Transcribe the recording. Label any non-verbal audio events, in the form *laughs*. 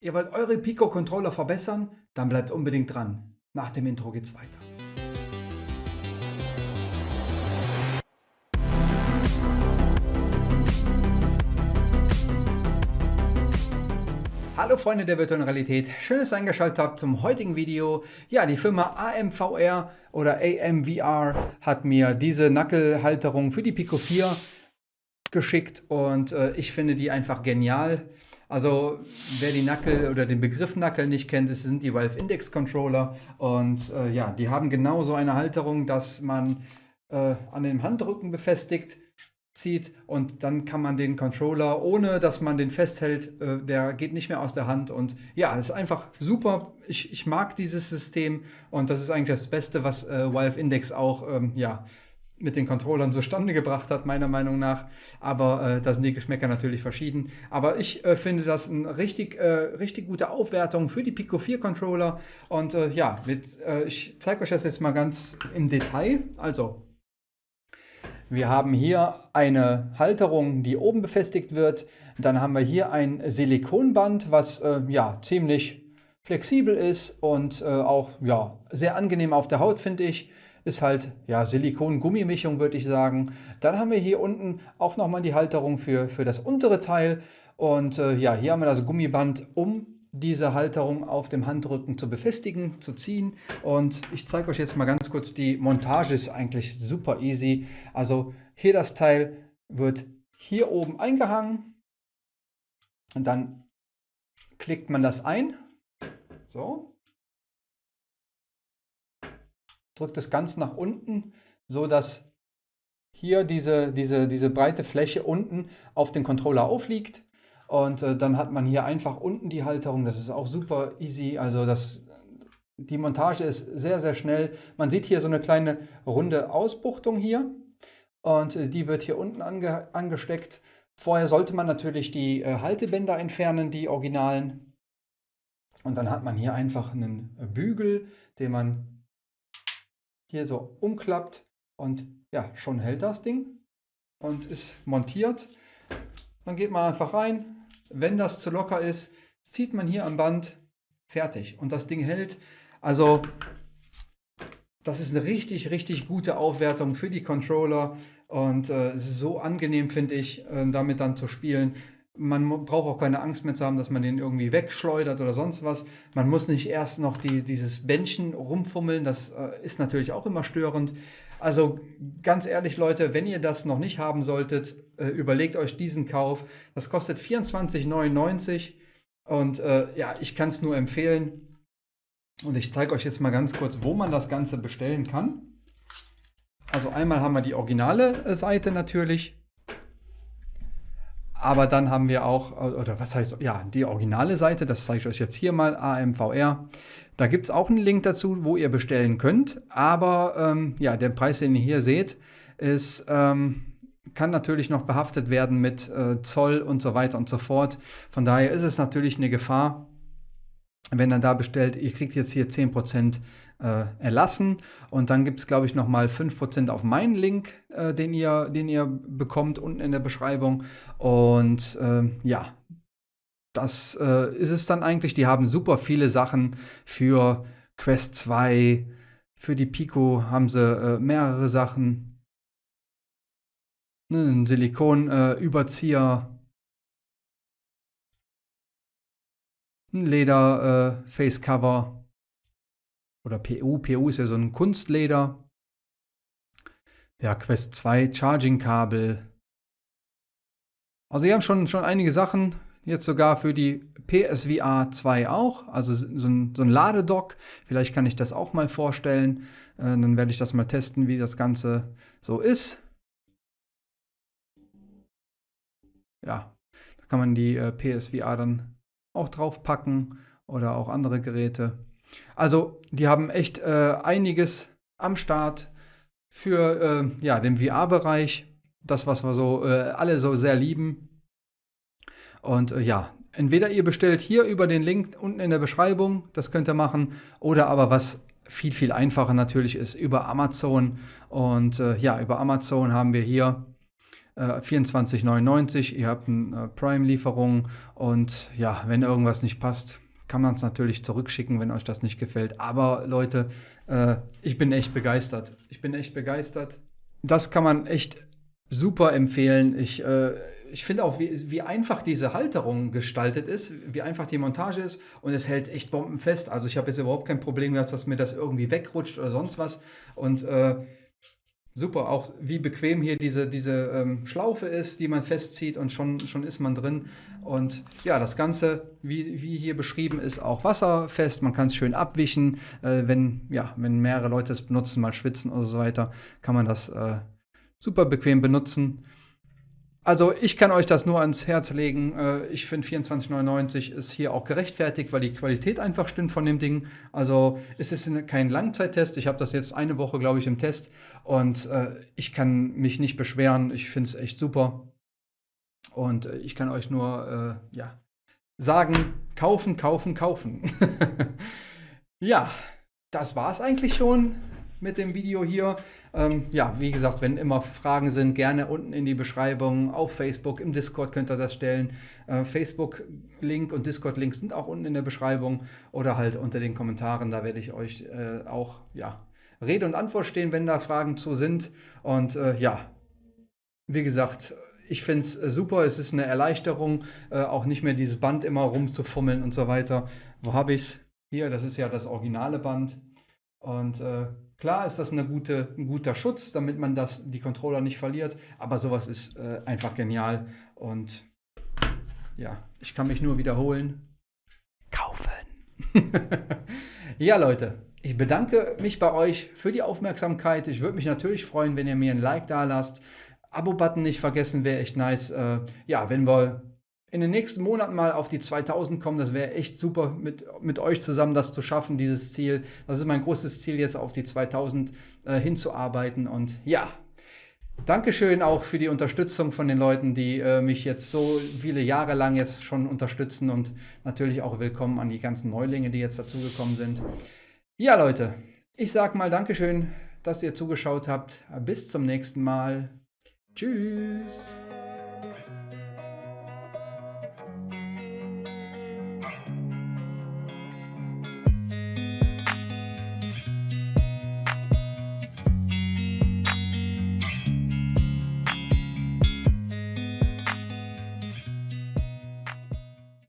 Ihr wollt eure Pico-Controller verbessern? Dann bleibt unbedingt dran. Nach dem Intro geht's weiter. Hallo Freunde der virtuellen Realität, schön, dass ihr eingeschaltet habt zum heutigen Video. Ja, die Firma AMVR oder AMVR hat mir diese Nackelhalterung für die Pico 4 geschickt und äh, ich finde die einfach genial. Also wer die Knuckle oder den Begriff Knuckle nicht kennt, das sind die Valve Index Controller und äh, ja, die haben genau so eine Halterung, dass man äh, an dem Handrücken befestigt zieht und dann kann man den Controller, ohne dass man den festhält, äh, der geht nicht mehr aus der Hand und ja, das ist einfach super. Ich, ich mag dieses System und das ist eigentlich das Beste, was äh, Valve Index auch ähm, ja, mit den Controllern zustande gebracht hat, meiner Meinung nach. Aber äh, da sind die Geschmäcker natürlich verschieden. Aber ich äh, finde das eine richtig, äh, richtig gute Aufwertung für die Pico 4 Controller. Und äh, ja, mit, äh, ich zeige euch das jetzt mal ganz im Detail. Also, wir haben hier eine Halterung, die oben befestigt wird. Dann haben wir hier ein Silikonband, was äh, ja ziemlich flexibel ist und auch ja, sehr angenehm auf der Haut, finde ich ist halt ja Silikon-Gummimischung, würde ich sagen. Dann haben wir hier unten auch nochmal die Halterung für, für das untere Teil. Und äh, ja, hier haben wir das Gummiband, um diese Halterung auf dem Handrücken zu befestigen, zu ziehen. Und ich zeige euch jetzt mal ganz kurz, die Montage ist eigentlich super easy. Also hier das Teil wird hier oben eingehangen und dann klickt man das ein. So, drückt das ganz nach unten, so dass hier diese, diese, diese breite Fläche unten auf den Controller aufliegt. Und äh, dann hat man hier einfach unten die Halterung. Das ist auch super easy. Also das, die Montage ist sehr, sehr schnell. Man sieht hier so eine kleine runde Ausbuchtung hier. Und äh, die wird hier unten ange angesteckt. Vorher sollte man natürlich die äh, Haltebänder entfernen, die originalen. Und dann hat man hier einfach einen Bügel, den man hier so umklappt und ja, schon hält das Ding und ist montiert. Dann geht man einfach rein. Wenn das zu locker ist, zieht man hier am Band fertig und das Ding hält. Also das ist eine richtig, richtig gute Aufwertung für die Controller und äh, so angenehm, finde ich, äh, damit dann zu spielen. Man braucht auch keine Angst mehr zu haben, dass man den irgendwie wegschleudert oder sonst was. Man muss nicht erst noch die, dieses Bändchen rumfummeln. Das äh, ist natürlich auch immer störend. Also ganz ehrlich, Leute, wenn ihr das noch nicht haben solltet, äh, überlegt euch diesen Kauf. Das kostet 24,99 und äh, ja, ich kann es nur empfehlen. Und ich zeige euch jetzt mal ganz kurz, wo man das Ganze bestellen kann. Also einmal haben wir die originale äh, Seite natürlich. Aber dann haben wir auch, oder was heißt, ja, die originale Seite, das zeige ich euch jetzt hier mal, AMVR. Da gibt es auch einen Link dazu, wo ihr bestellen könnt. Aber ähm, ja, der Preis, den ihr hier seht, ist, ähm, kann natürlich noch behaftet werden mit äh, Zoll und so weiter und so fort. Von daher ist es natürlich eine Gefahr, wenn er da bestellt, ihr kriegt jetzt hier 10% äh, erlassen und dann gibt es, glaube ich, nochmal 5% auf meinen Link, äh, den, ihr, den ihr bekommt unten in der Beschreibung. Und äh, ja, das äh, ist es dann eigentlich. Die haben super viele Sachen für Quest 2, für die Pico haben sie äh, mehrere Sachen. Ne, ein Silikon-Überzieher. ein Leder-Facecover oder PU. PU ist ja so ein Kunstleder. Ja, Quest 2, Charging-Kabel. Also die haben schon, schon einige Sachen. Jetzt sogar für die PSVR 2 auch. Also so ein, so ein Ladedock. Vielleicht kann ich das auch mal vorstellen. Äh, dann werde ich das mal testen, wie das Ganze so ist. Ja, da kann man die äh, PSVR dann auch draufpacken oder auch andere Geräte. Also die haben echt äh, einiges am Start für äh, ja, den VR-Bereich. Das, was wir so äh, alle so sehr lieben. Und äh, ja, entweder ihr bestellt hier über den Link unten in der Beschreibung, das könnt ihr machen, oder aber was viel, viel einfacher natürlich ist, über Amazon. Und äh, ja, über Amazon haben wir hier äh, 24,99. Ihr habt eine äh, Prime-Lieferung und ja, wenn irgendwas nicht passt, kann man es natürlich zurückschicken, wenn euch das nicht gefällt. Aber Leute, äh, ich bin echt begeistert. Ich bin echt begeistert. Das kann man echt super empfehlen. Ich, äh, ich finde auch, wie, wie einfach diese Halterung gestaltet ist, wie einfach die Montage ist und es hält echt bombenfest. Also ich habe jetzt überhaupt kein Problem gehabt, dass mir das irgendwie wegrutscht oder sonst was. Und äh, super, auch wie bequem hier diese, diese ähm, Schlaufe ist, die man festzieht und schon, schon ist man drin. Und ja, das Ganze, wie, wie hier beschrieben, ist auch wasserfest. Man kann es schön abwischen. Äh, wenn, ja, wenn mehrere Leute es benutzen, mal schwitzen oder so weiter, kann man das äh, super bequem benutzen. Also ich kann euch das nur ans Herz legen. Äh, ich finde 24,99 ist hier auch gerechtfertigt, weil die Qualität einfach stimmt von dem Ding. Also es ist kein Langzeittest. Ich habe das jetzt eine Woche, glaube ich, im Test und äh, ich kann mich nicht beschweren. Ich finde es echt super. Und äh, ich kann euch nur ja, sagen, kaufen, kaufen, kaufen. *laughs* ja, das war es eigentlich schon mit dem Video hier. Ähm, ja, wie gesagt, wenn immer Fragen sind, gerne unten in die Beschreibung auf Facebook, im Discord könnt ihr das stellen. Äh, Facebook-Link und Discord-Link sind auch unten in der Beschreibung oder halt unter den Kommentaren. Da werde ich euch äh, auch ja, Rede und Antwort stehen, wenn da Fragen zu sind. Und äh, ja, wie gesagt, ich finde es äh, super. Es ist eine Erleichterung, äh, auch nicht mehr dieses Band immer rumzufummeln und so weiter. Wo habe ich es? Hier, das ist ja das originale Band. Und äh, klar ist das eine gute, ein guter Schutz, damit man das, die Controller nicht verliert, aber sowas ist äh, einfach genial. Und ja, ich kann mich nur wiederholen. Kaufen. *laughs* ja, Leute, ich bedanke mich bei euch für die Aufmerksamkeit. Ich würde mich natürlich freuen, wenn ihr mir ein Like da lasst. Abo-Button nicht vergessen, wäre echt nice. Äh, ja, wenn wir in den nächsten Monaten mal auf die 2000 kommen. Das wäre echt super, mit, mit euch zusammen das zu schaffen, dieses Ziel. Das ist mein großes Ziel, jetzt auf die 2000 äh, hinzuarbeiten. Und ja, Dankeschön auch für die Unterstützung von den Leuten, die äh, mich jetzt so viele Jahre lang jetzt schon unterstützen. Und natürlich auch willkommen an die ganzen Neulinge, die jetzt dazugekommen sind. Ja, Leute, ich sage mal Dankeschön, dass ihr zugeschaut habt. Bis zum nächsten Mal. Tschüss.